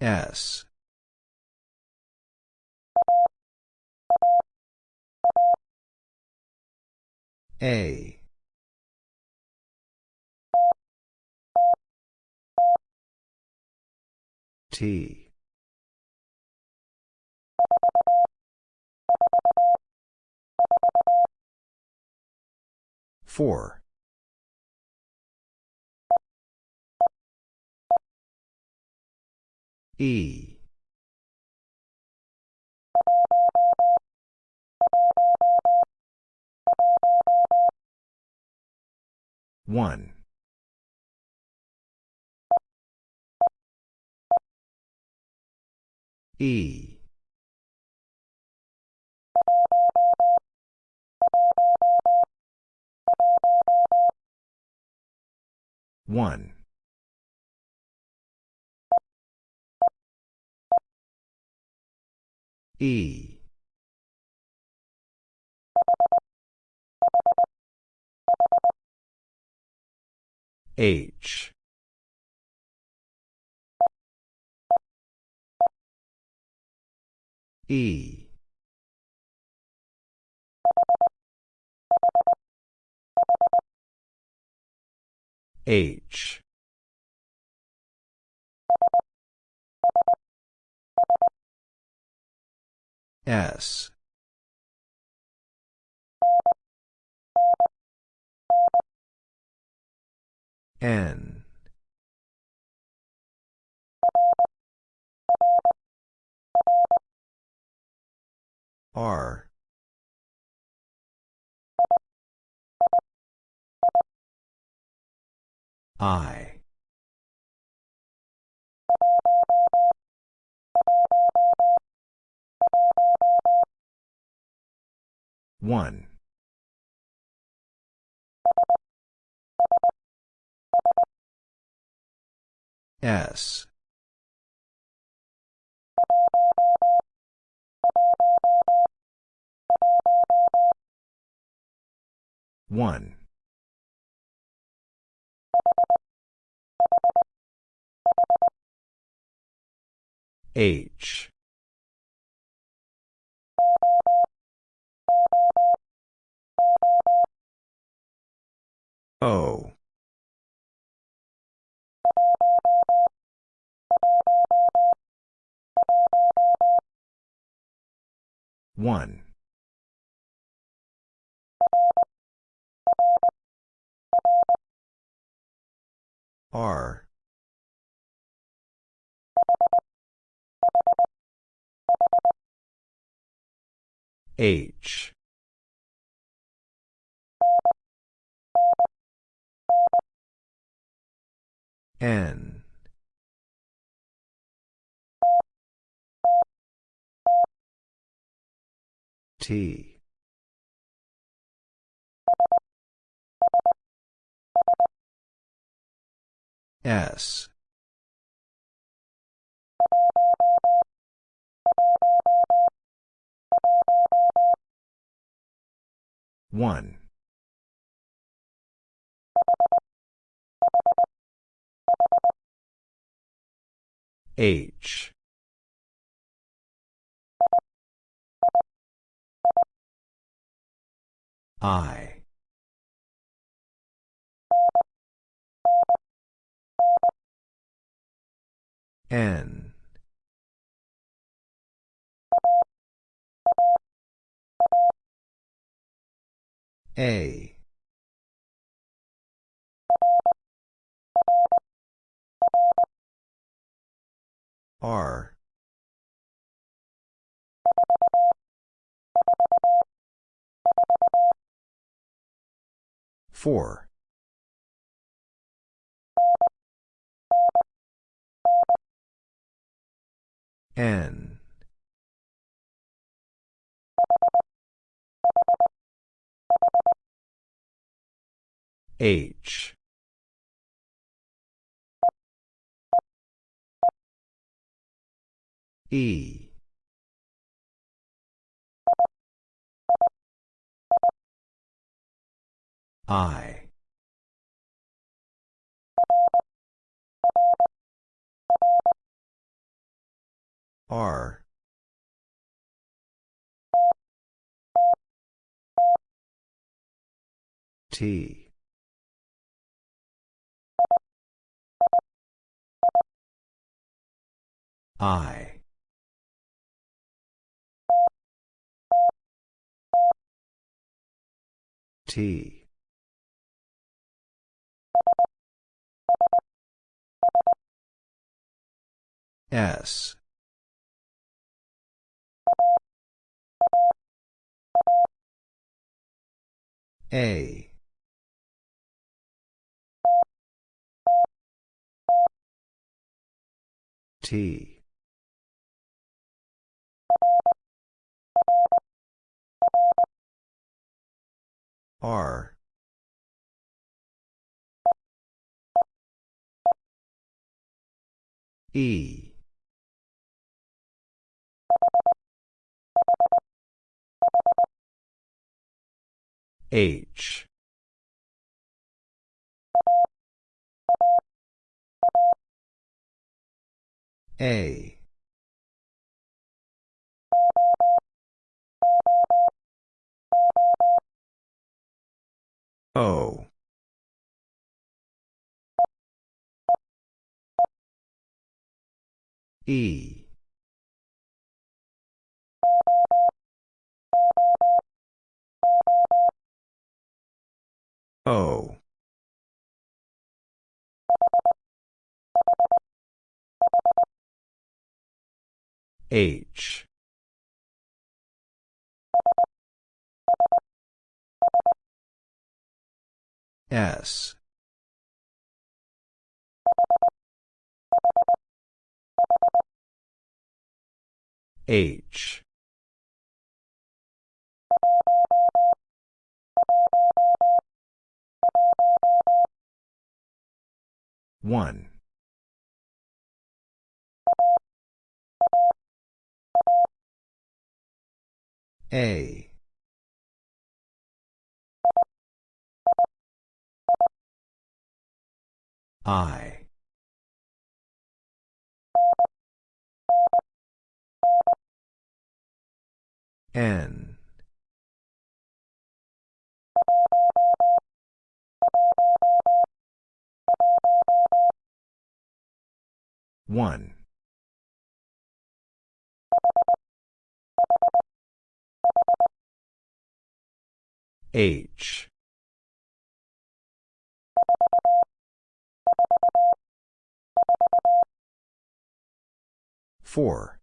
S. A. T. Four. E. One. E. One. E. H. E. H. S. N. R. I. One. S. One. H. O. One. R. H. N. T. S. One. H. I. N. A. R. Four. N. H. E. I. R T I T. S. A. T R. E. H. A O. E. O. H S. H. One. A I. N. One. H four.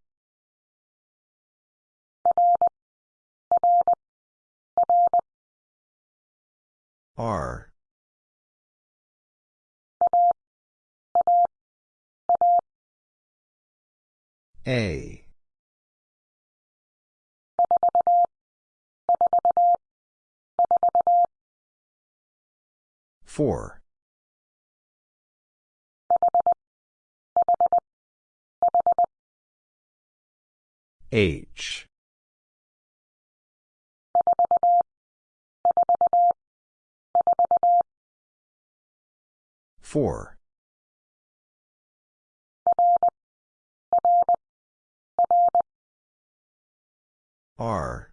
R. A. Four H. Four. R.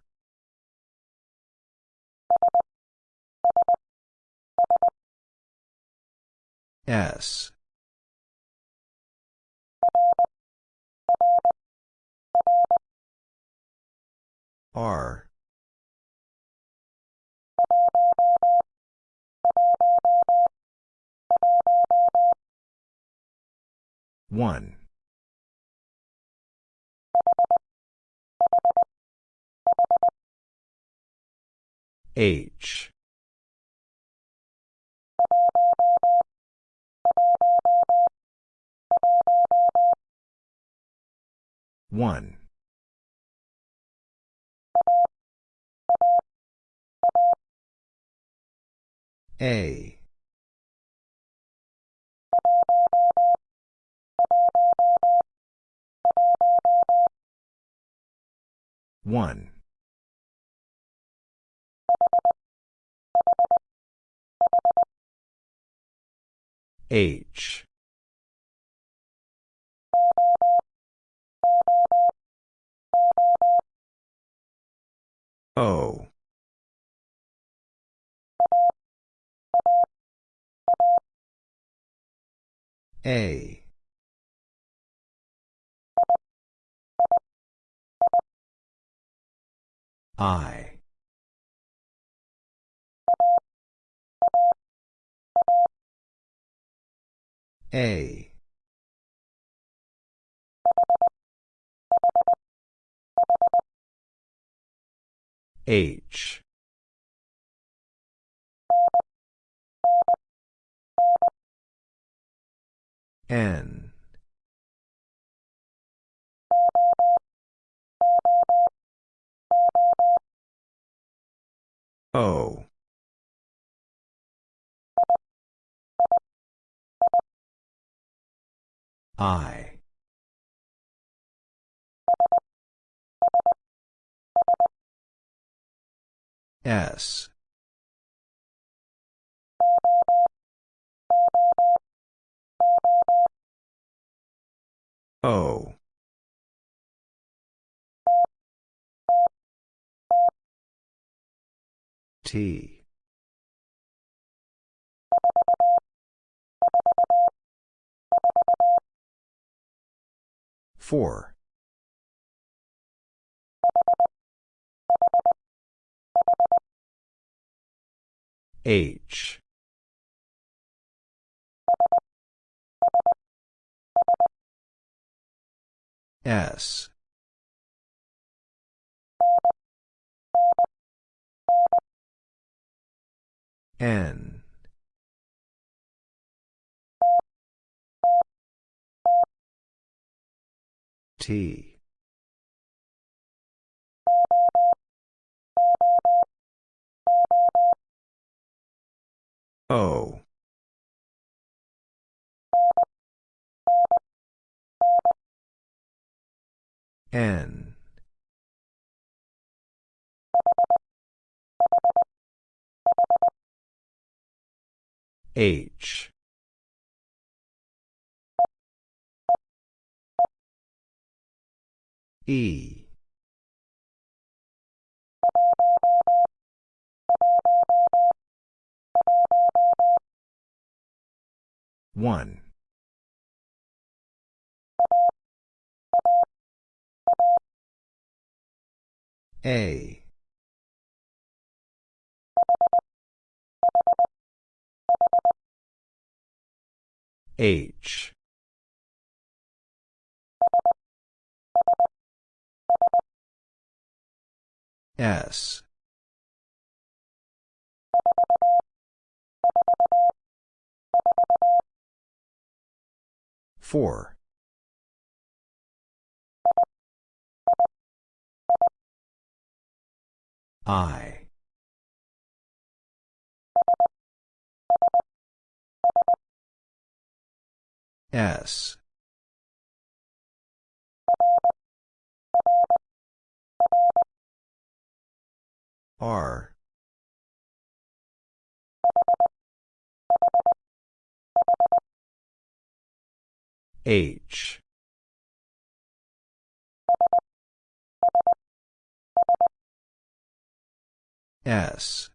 S R. one. H. one A. One. H. O. A. I. A. H. N. O. I. S. O. T. Four. H. S. N. T. O. N. H. E. One. A. H. S. Four. I. S. R. H. S.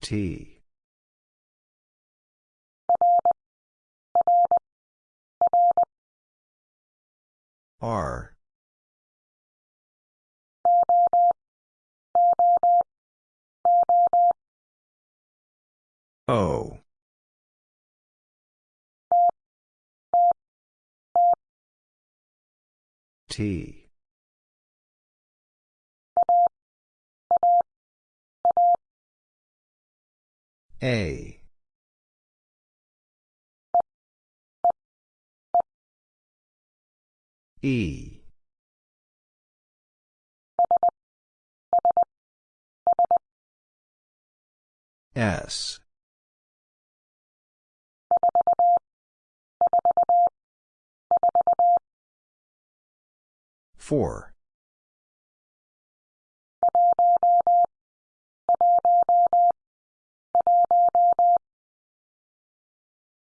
T. R. O. T. A. E. S. 4.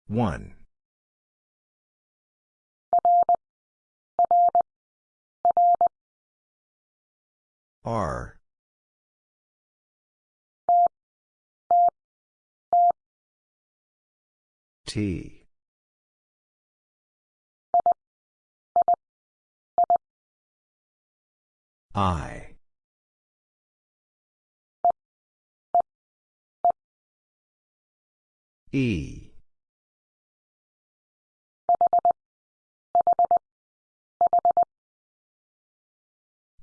1. R. T. I. E.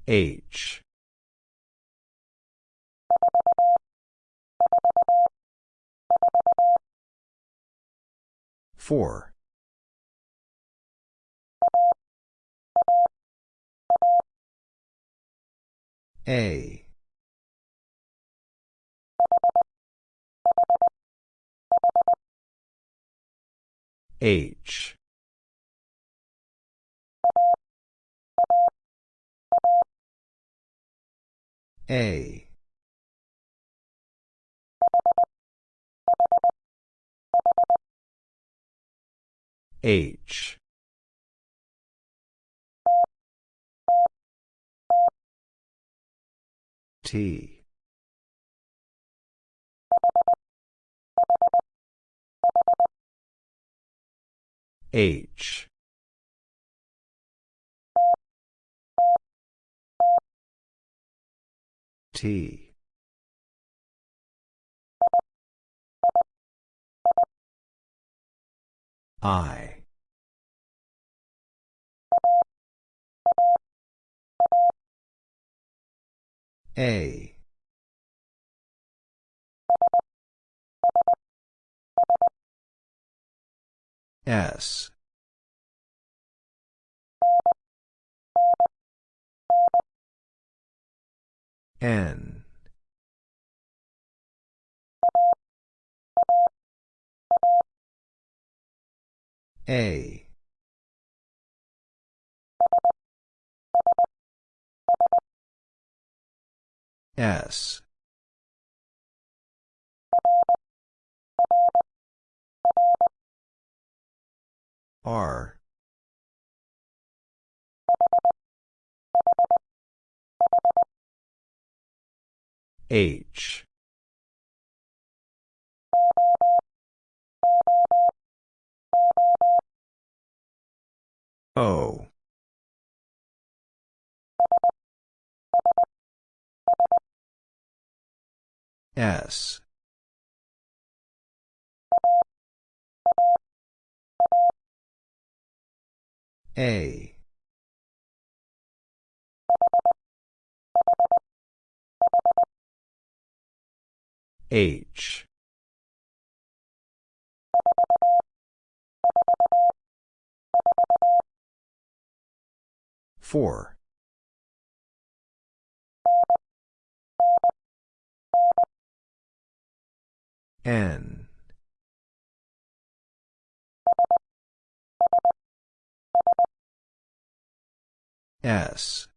H. Four. A. H. A. H. T. H. T. I. A. S. N. A. S. R. H. O. S. A. H. Four. N. S.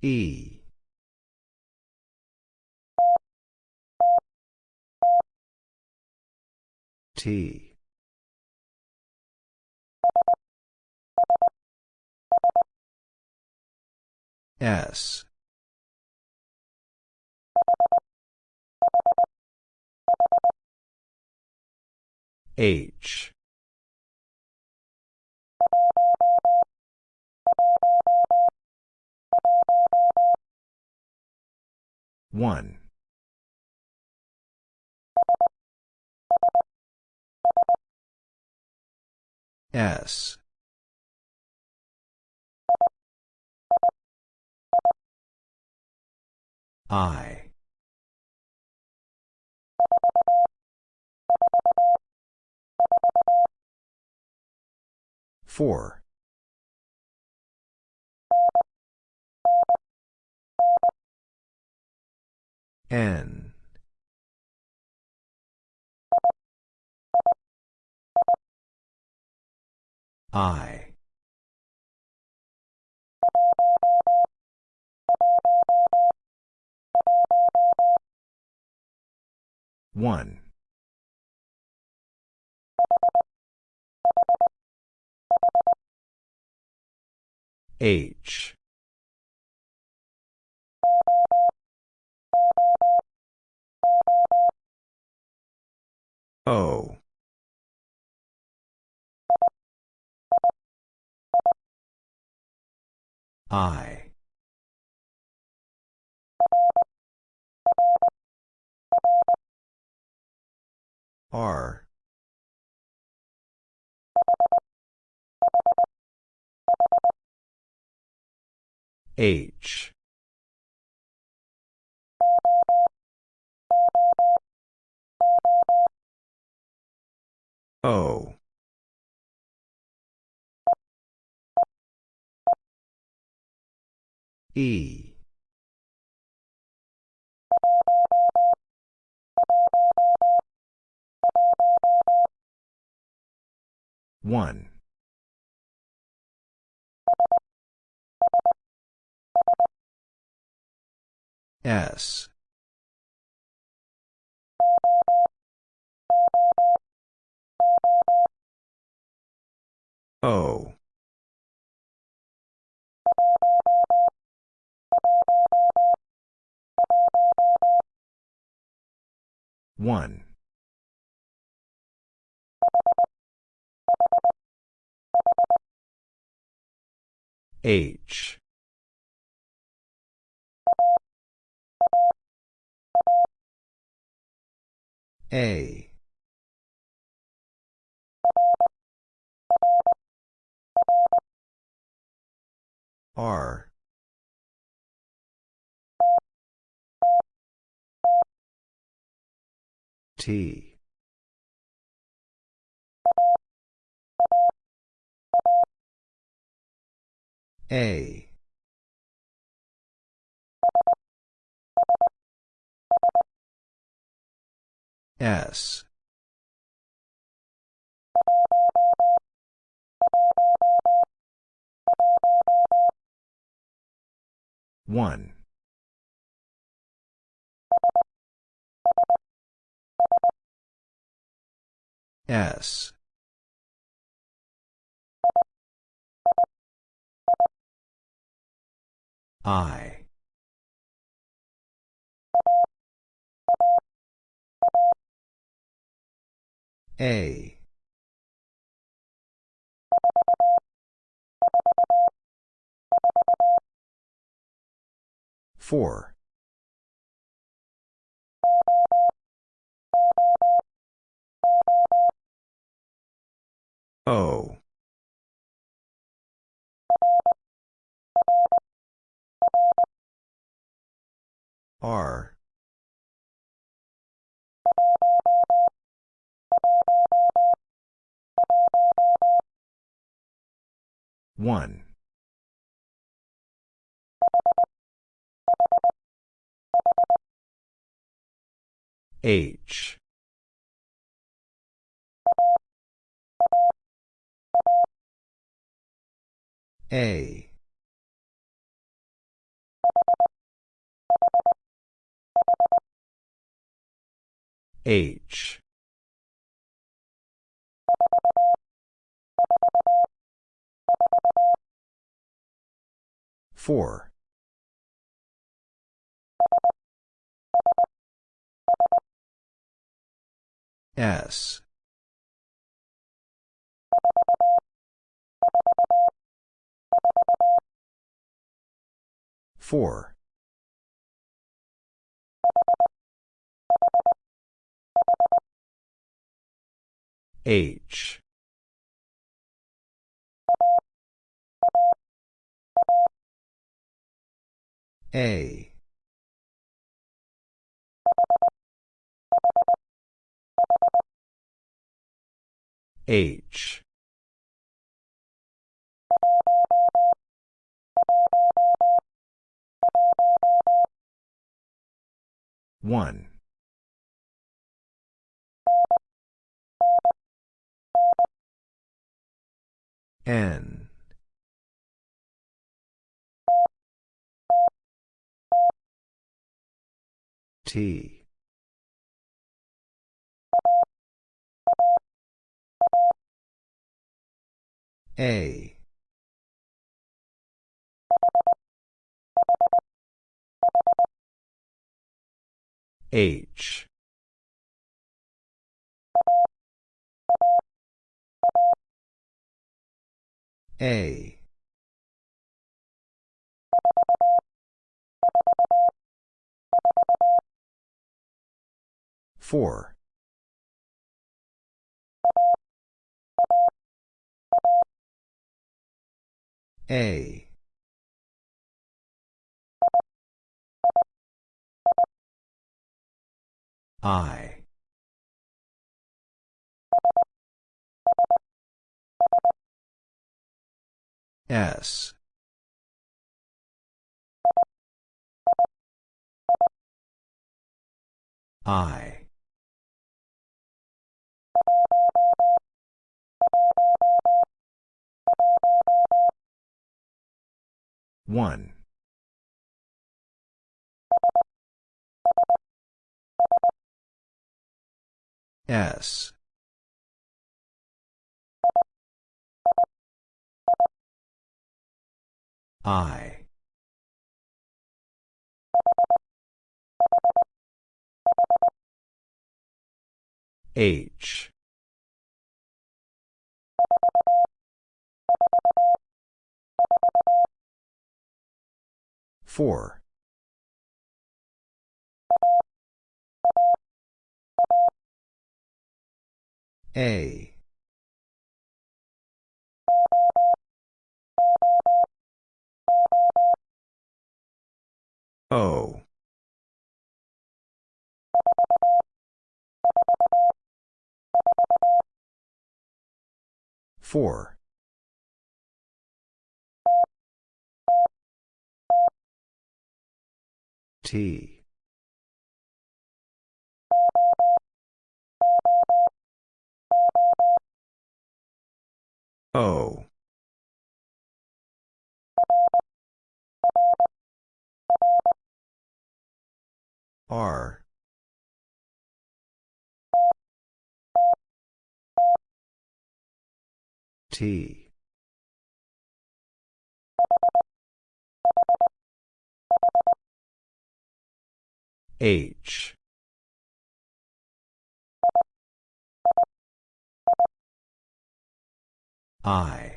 E. T. S. H. One. S. I. Four. N. I. One. H. O. I. R H. O. E. One S. O. One. H A. R. T. A S. One. S. I A. Four. O. R one. H. A. H four. S. Four H. A. H. One N. T. A. H. A. Four. A. I S. I. One. S I. H. Four. A O. Four. T. O R. T. H. I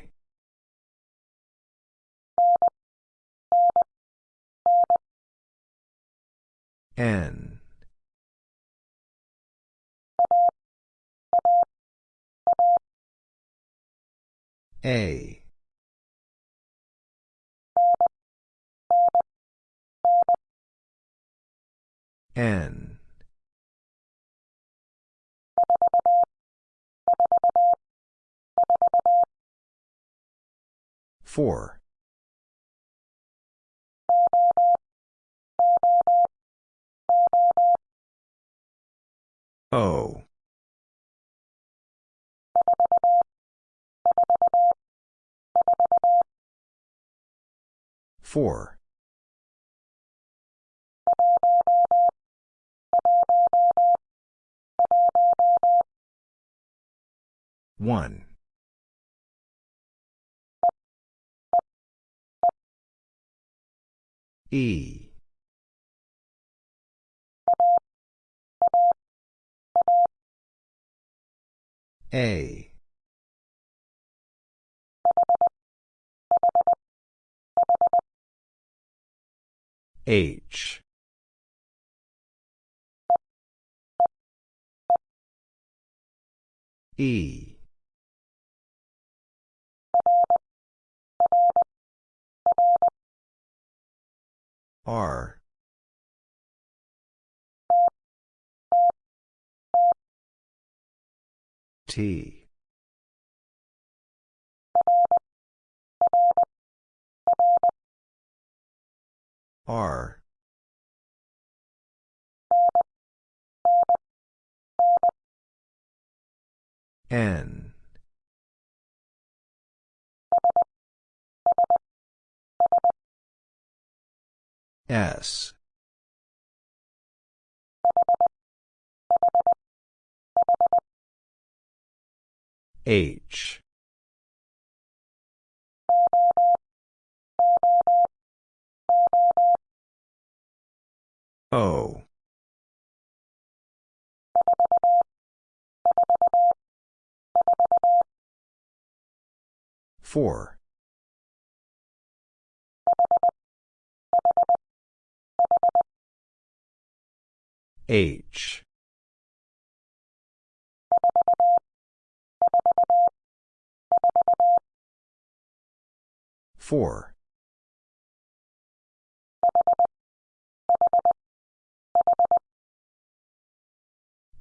N. A. N. Four O. Four. One. E A. H. E. R T. R. N. S H. O. Four. H. Four.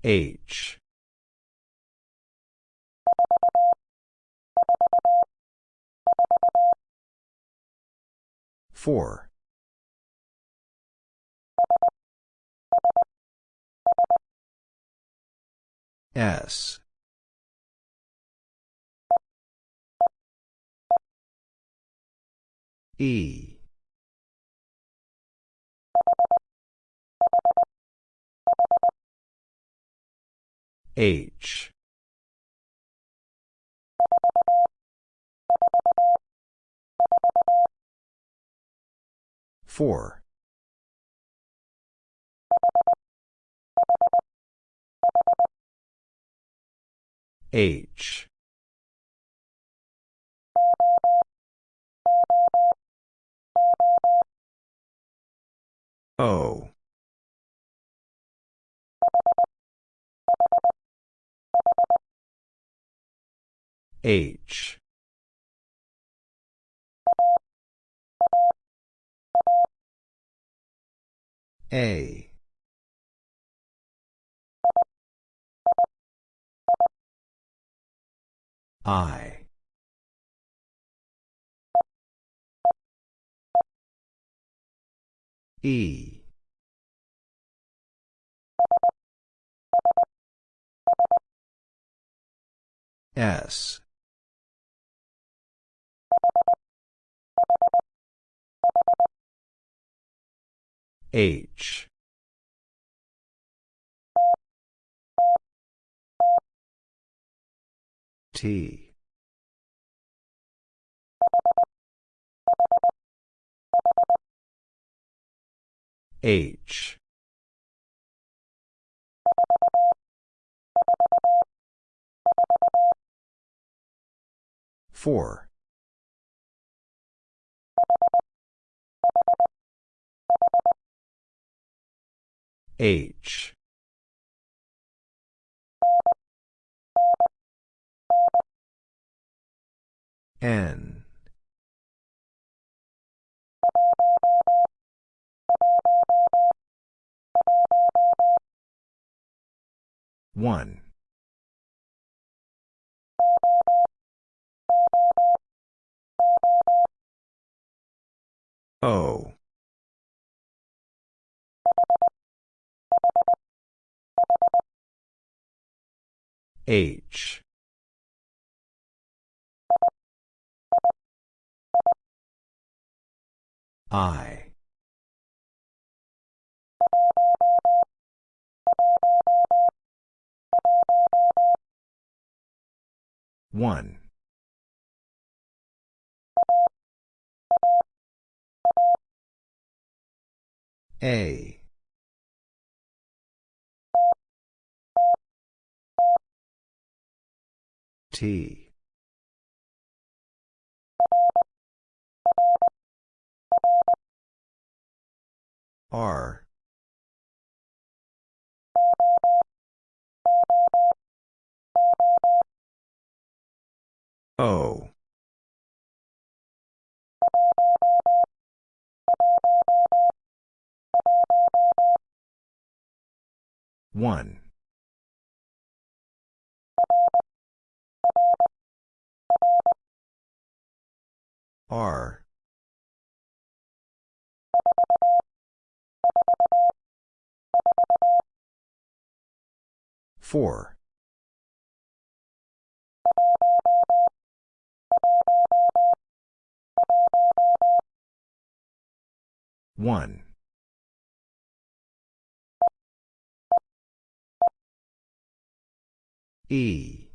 H. Four. S. E. H. Four. H. O. H. A. I. E. S. H. T. H. Four. H. N. One. O. H. I. One. A. T. R. O. One. R. Four. One. E.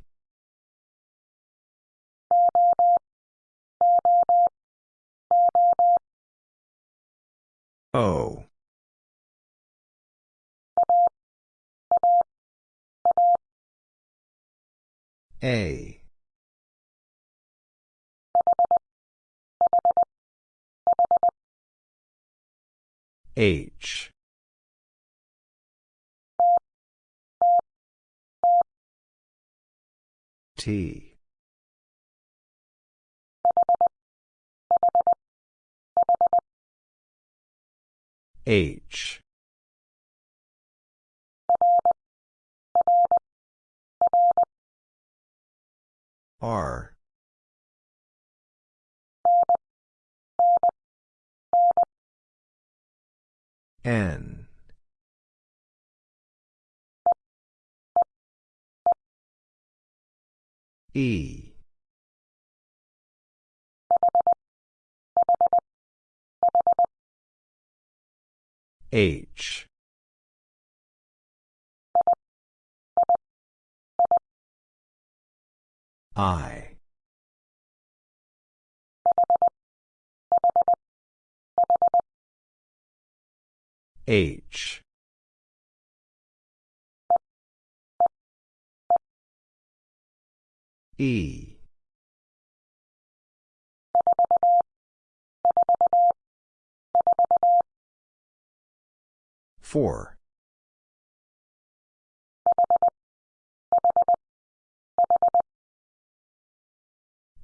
O. A. H. T. H R. N. E. H I. H. E. Four.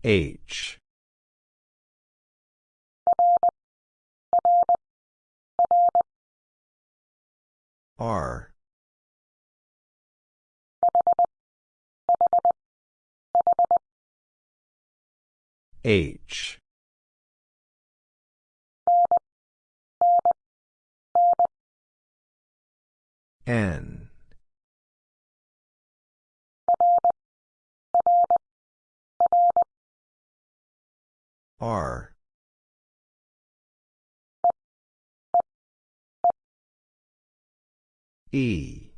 H. R. H. N R. E.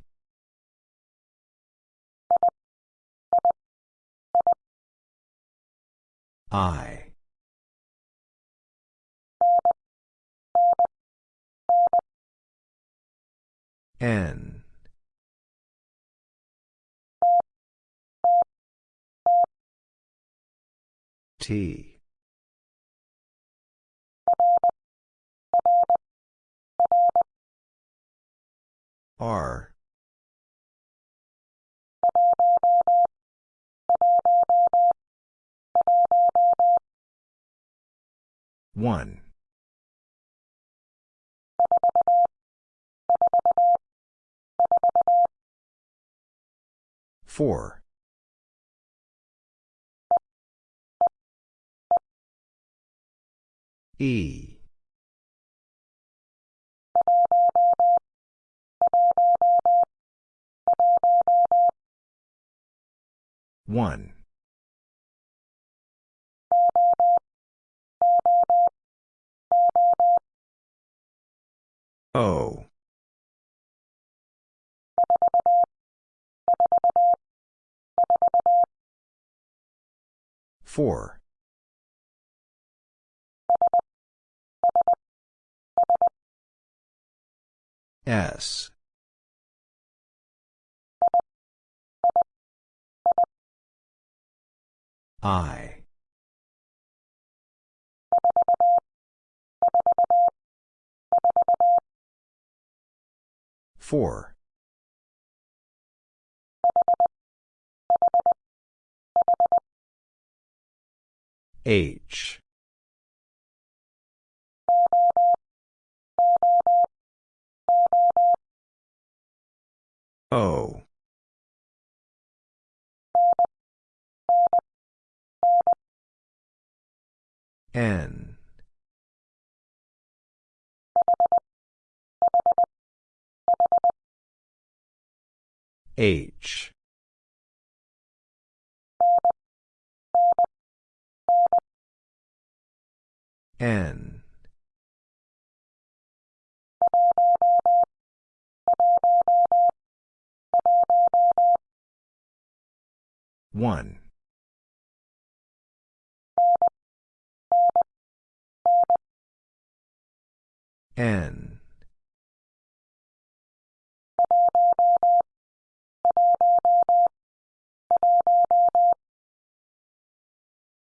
I. N. T R. One. Four. E one. O. Four. S I. Four. H. O N. H. N. One N.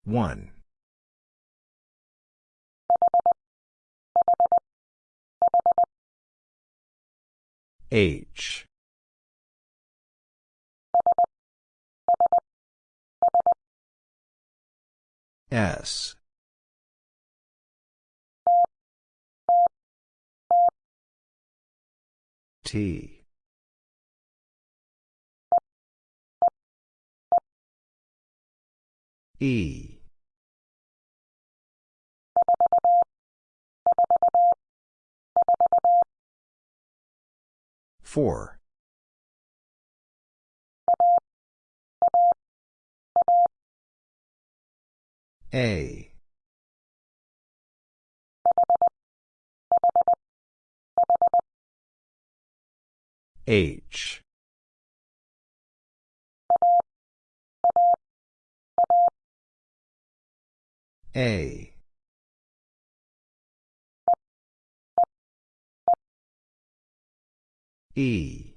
One. H. S T E Four. A. H. A. E.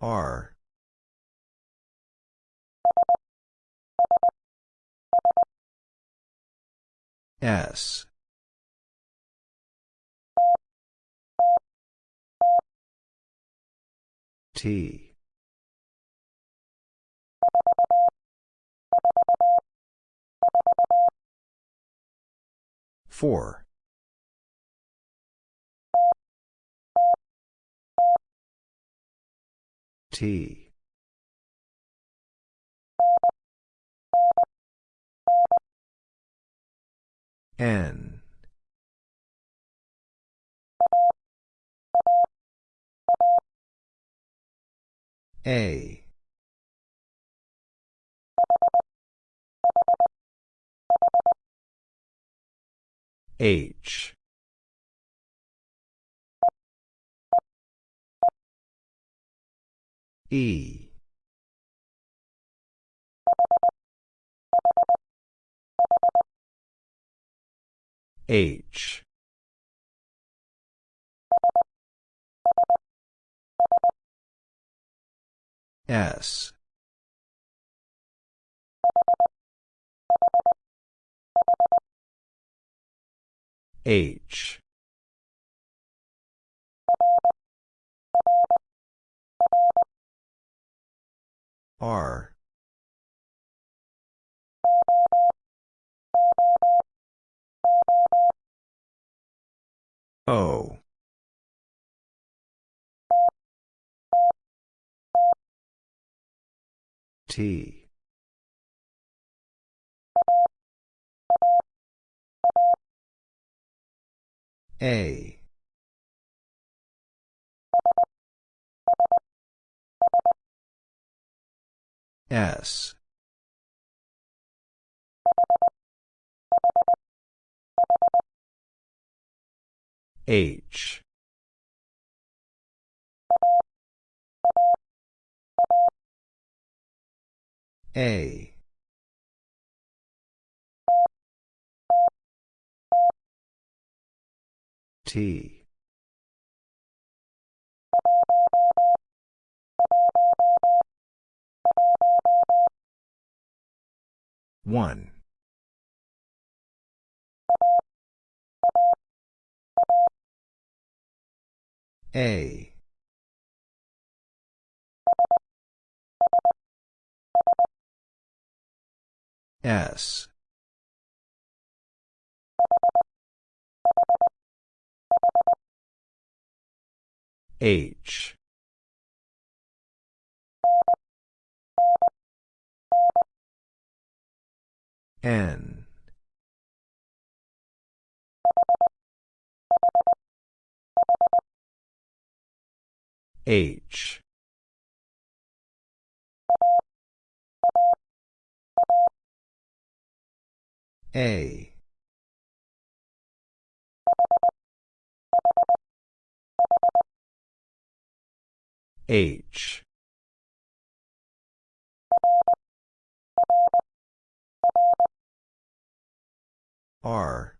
R. S. T. Four. T. N. A. H. E. H. S. H. R. O. T. A. S. H. A. T. One. A. S. H. N. H. A. H. R.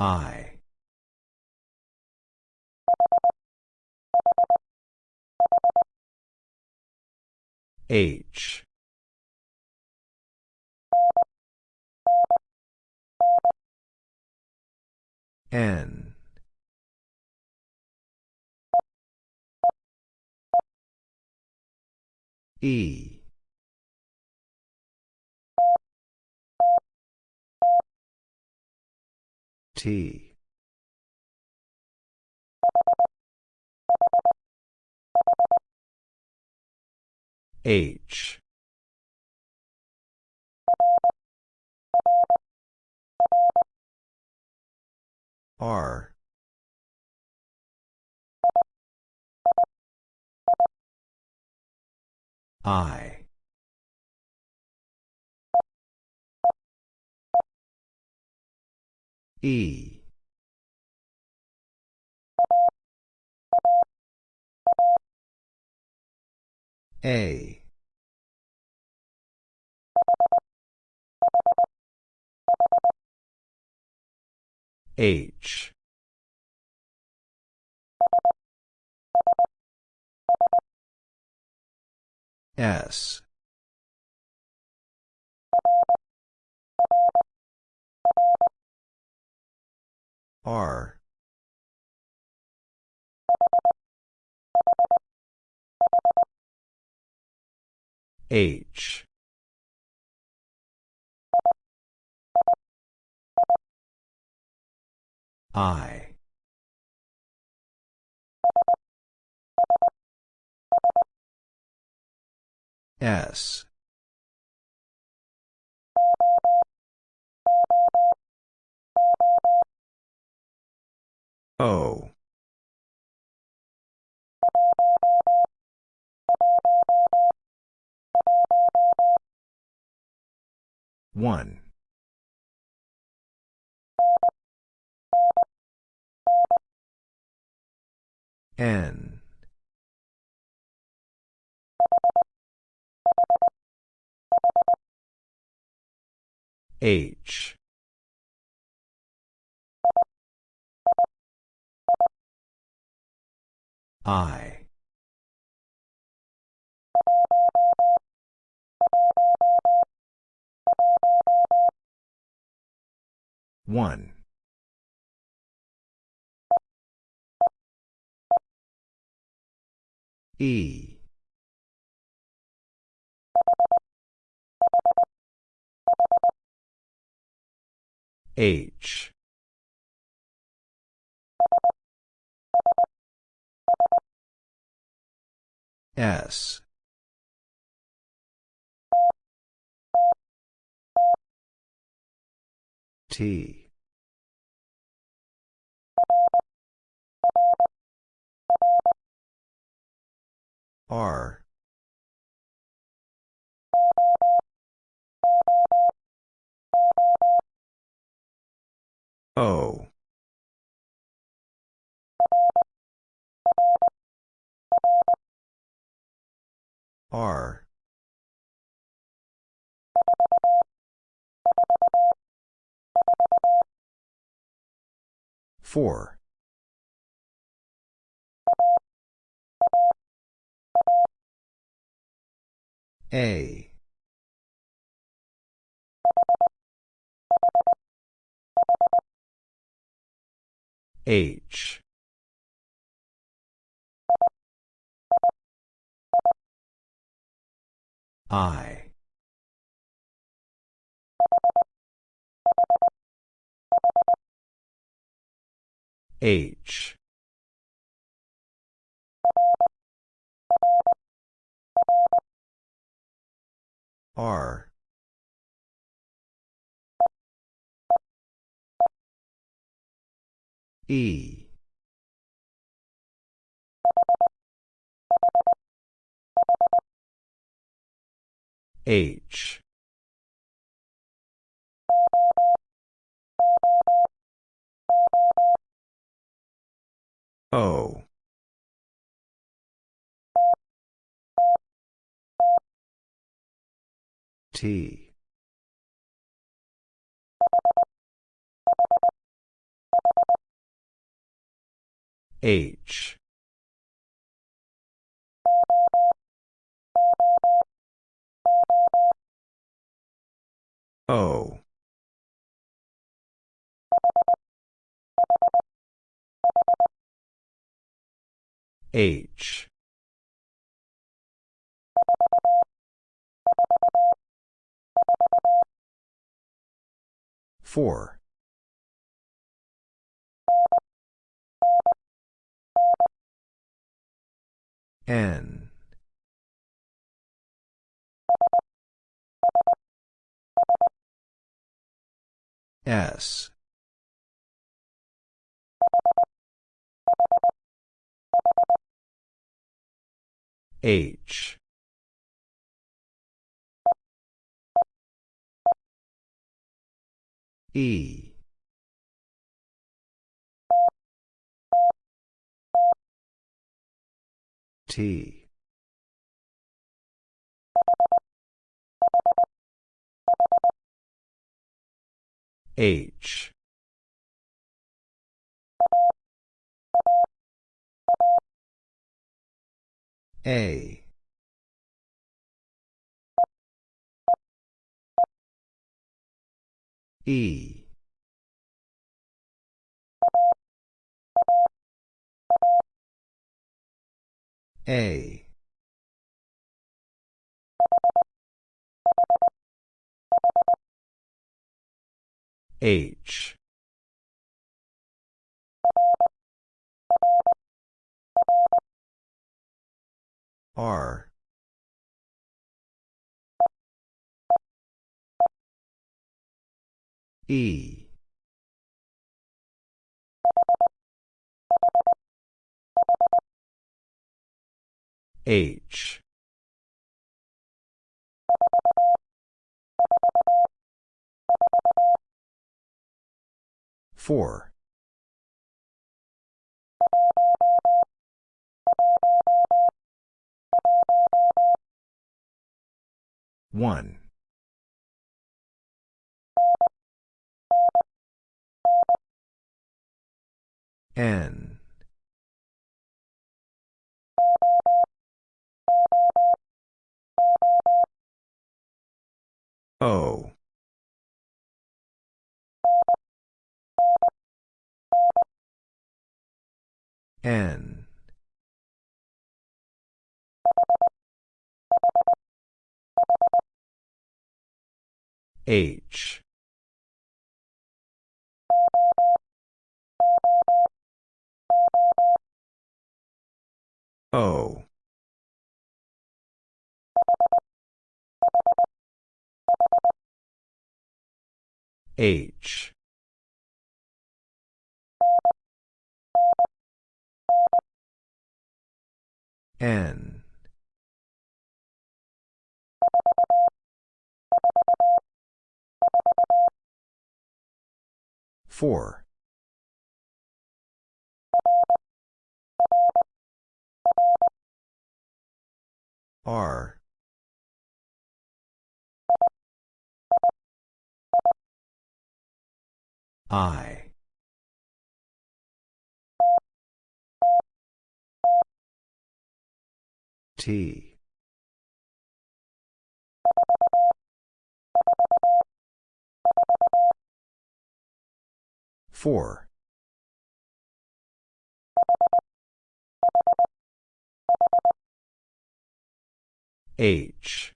I. H. N. E. T. H. R. I E. A. H. S R. H. I. S O. One. N. H I. One. E. H S. T. R. O R. four. A. H I. H. R. E H. O. T. H O. H. Four. N. S. H. E. T. H. A. E. A. H. R. E. H. Four. One. N. O. N. H. O. H. N. Four. R. I. T. Four. H.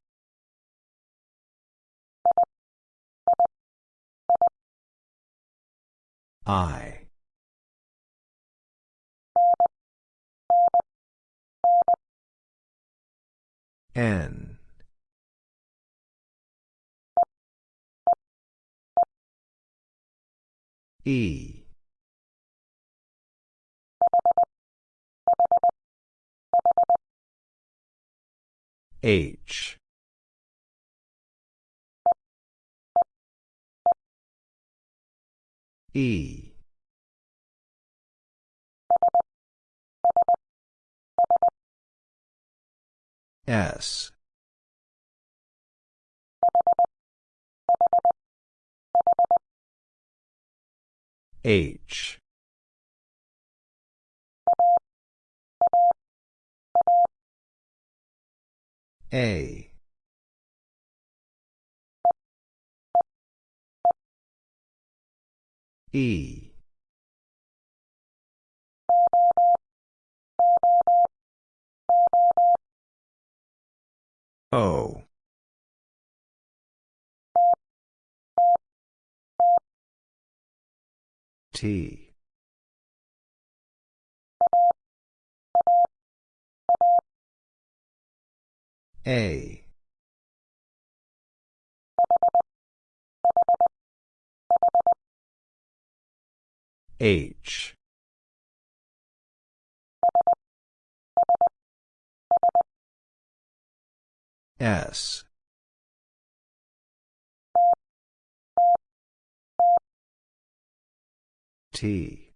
I. N. E. H. E. S. H. A. E. O. T. A. H. S. T.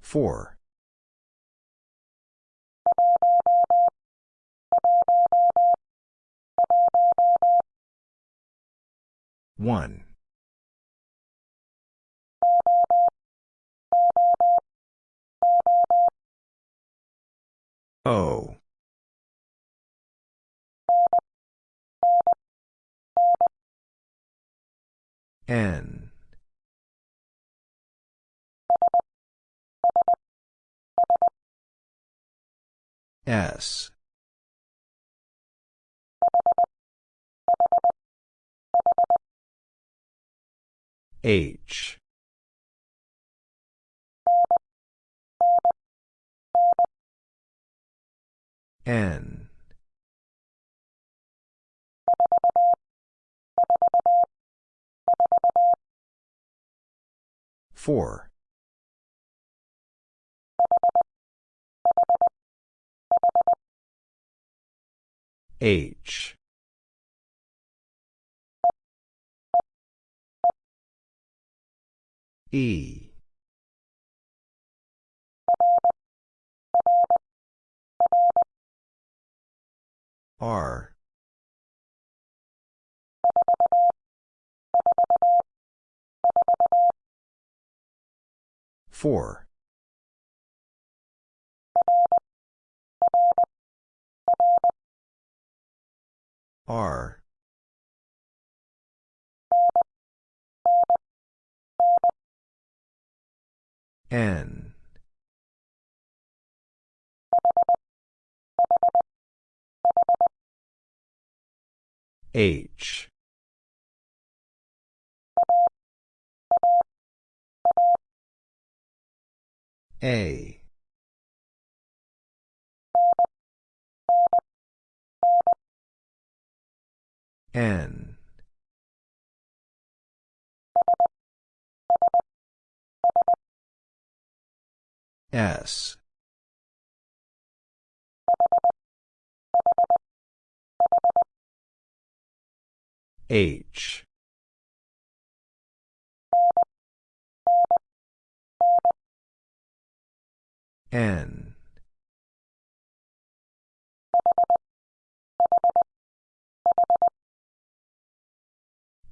Four. One. O. N. S. H. N. Four. H. E. R. Four. R. N. H. A. N. S. H. N.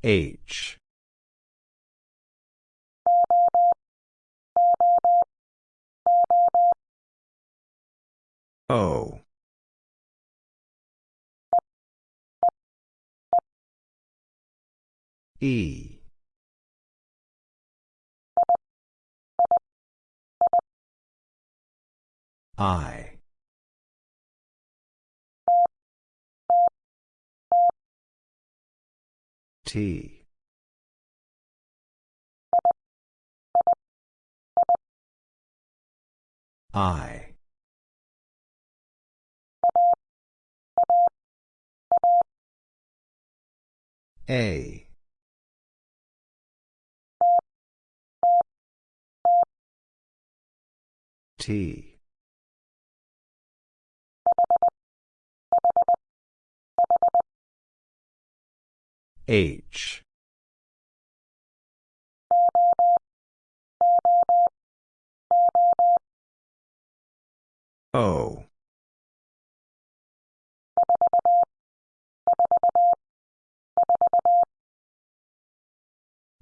H. O. E. I. T. I. A. T. H. O.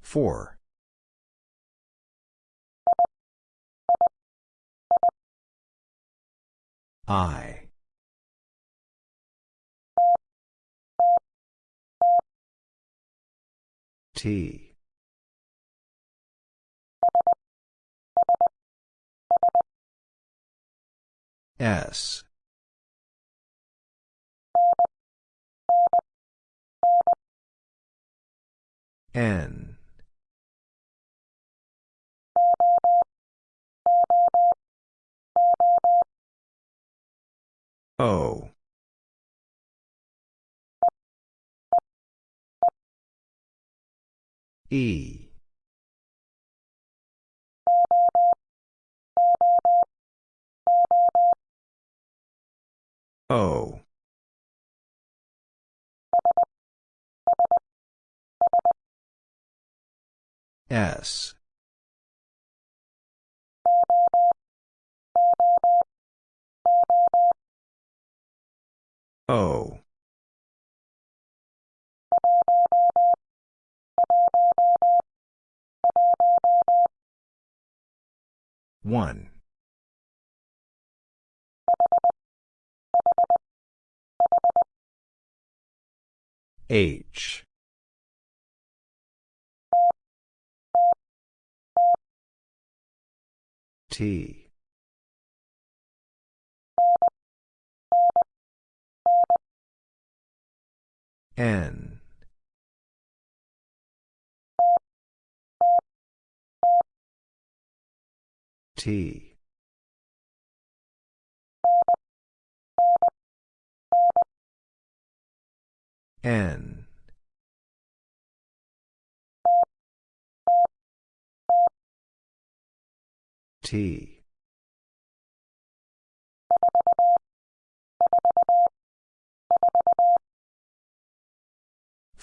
Four. I. T. S. N. O. E. O. S. O. One. H. T. N. T. N. T.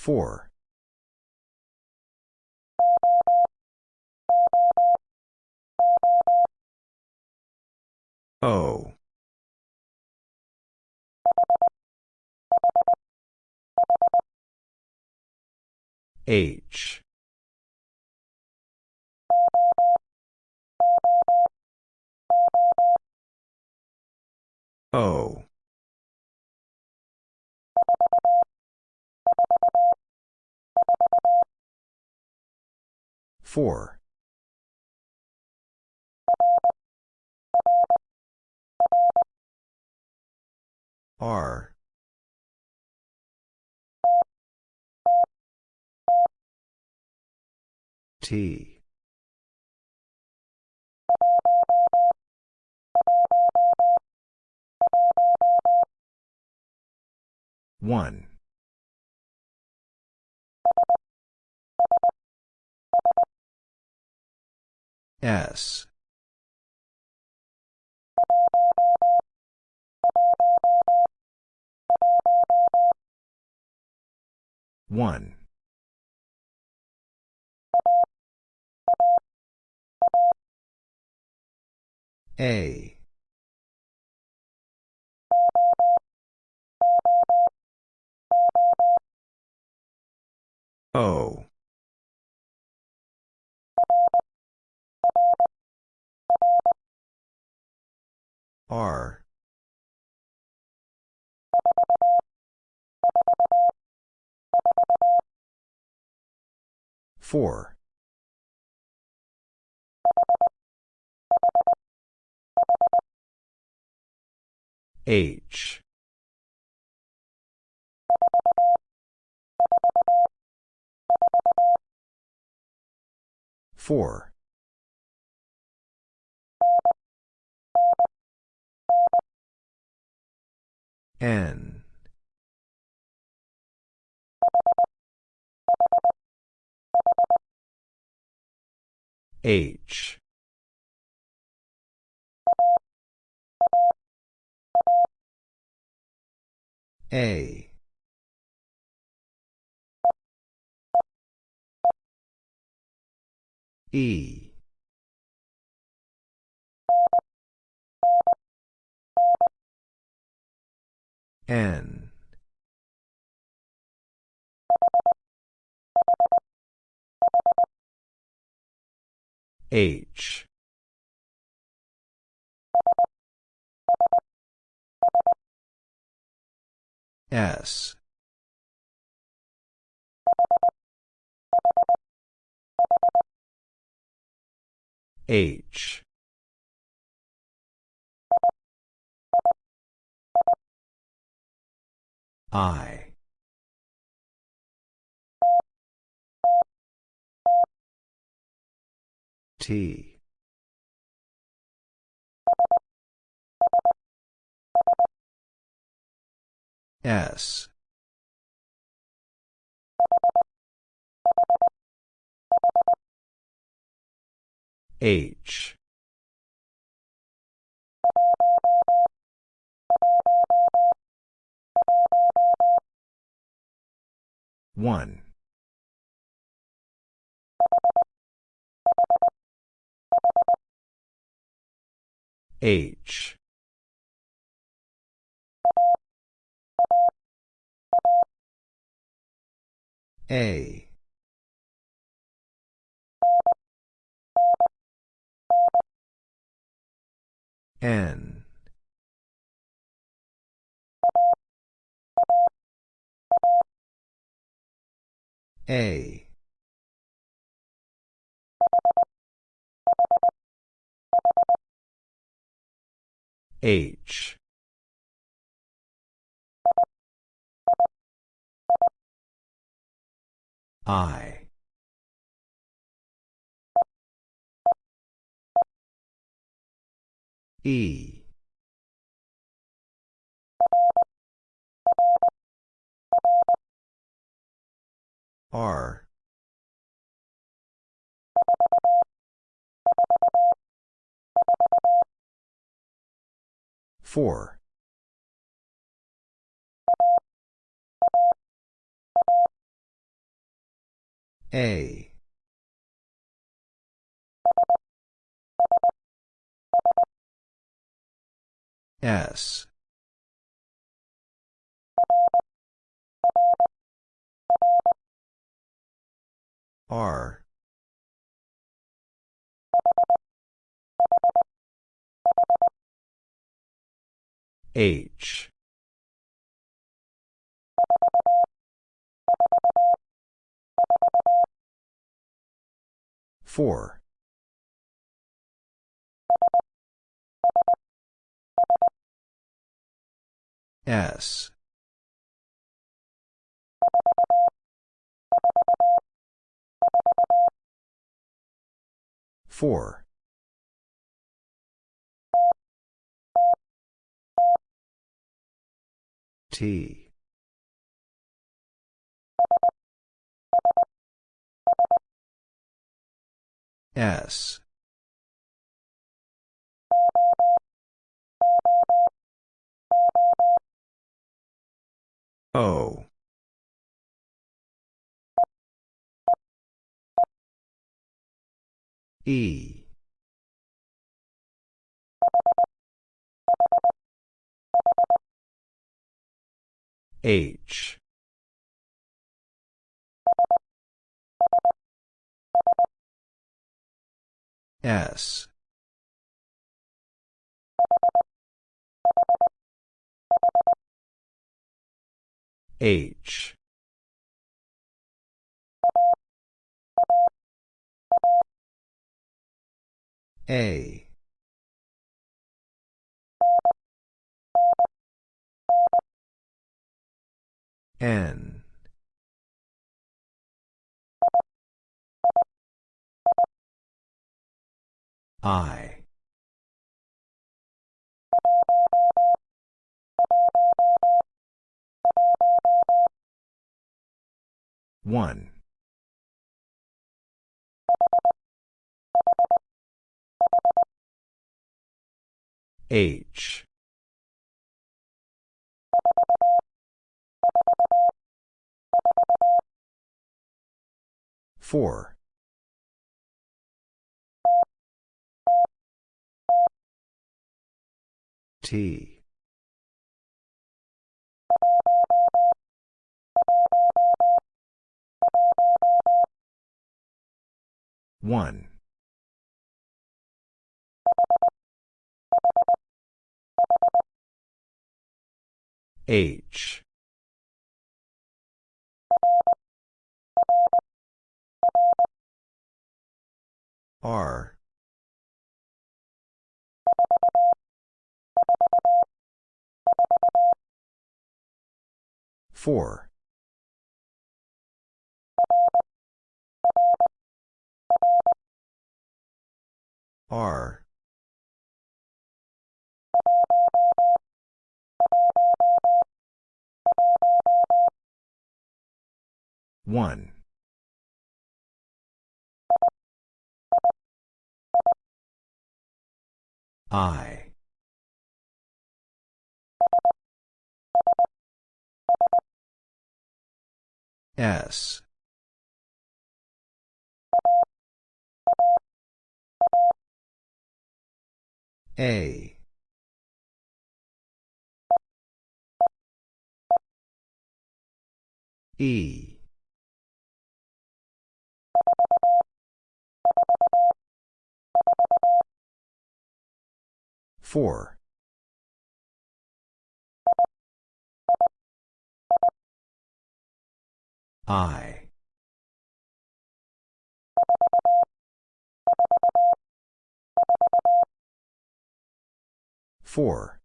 Four. O. H. O. Four. R. T. One. S. One. A. O. R. Four. H. Four. N. H. A. E. N. H. S. H. I. T. S. H one. H. A. N A. H. I. E R. four. A. S R. H. Four. S four. T. S. O E. H. S. H A. N. I. One H. Four. T. One H R Four. R. One. I. S. A. E. Four. I. Four.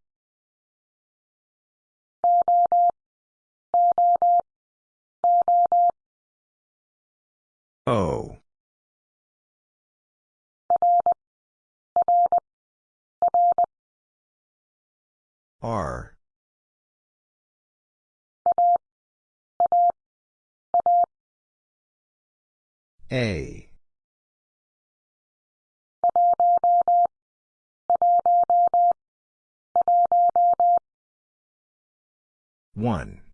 O. R. A. One.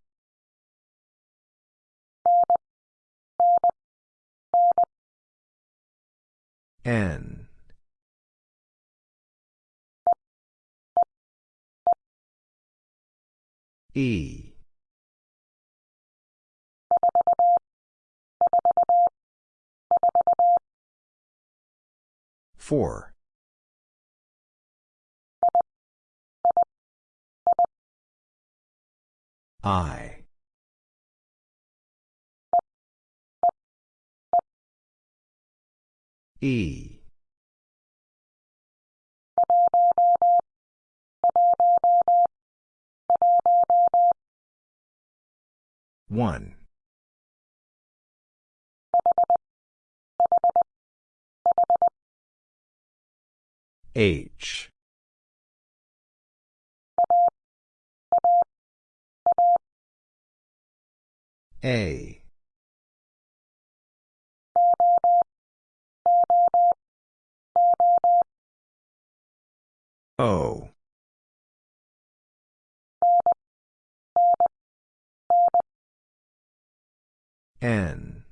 N. E. Four. I. E. One. H. A. O. N.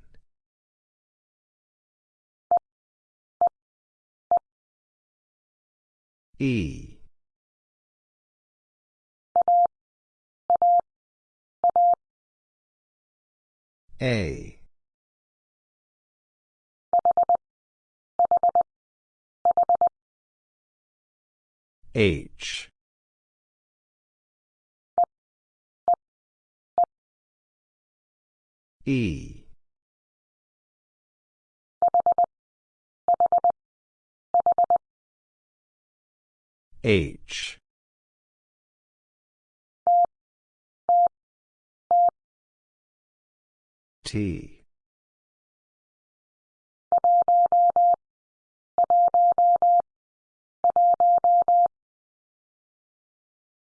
E. A. H. E. H. T.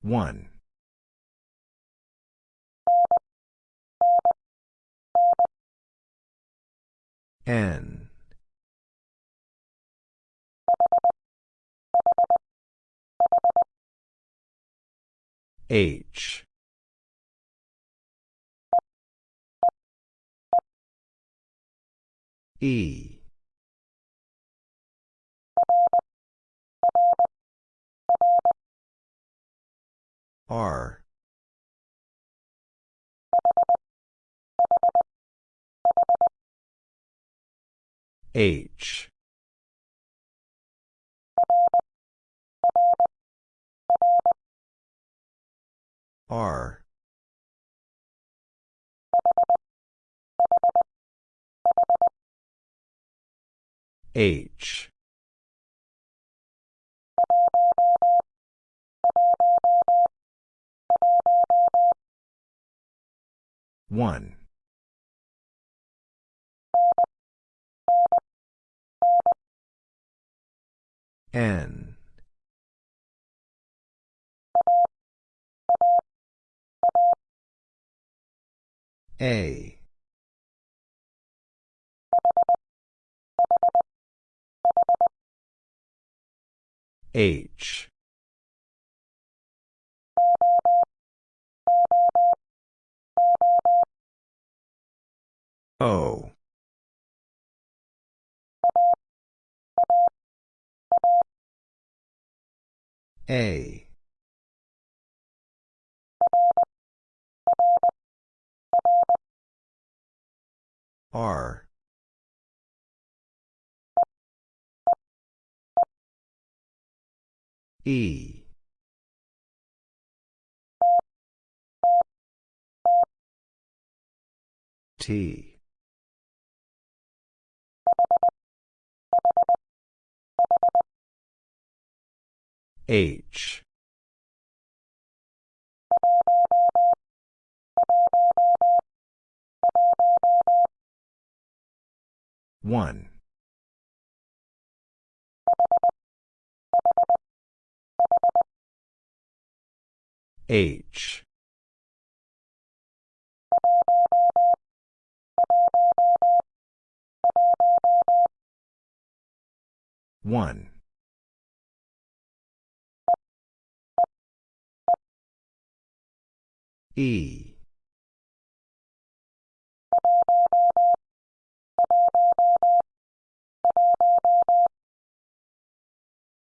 One. N. H. E. R. H. R. H. One. N. A. H. O. A. R. E. T. H. One. H. One. E.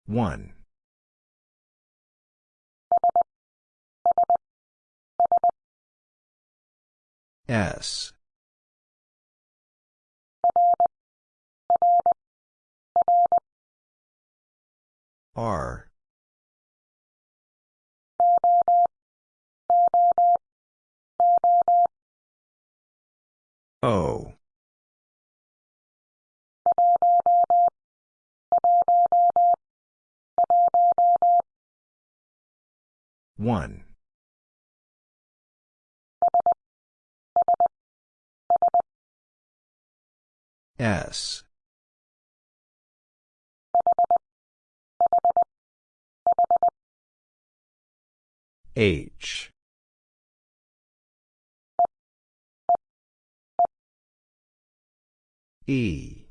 One. S. R. O. One. S. H. E.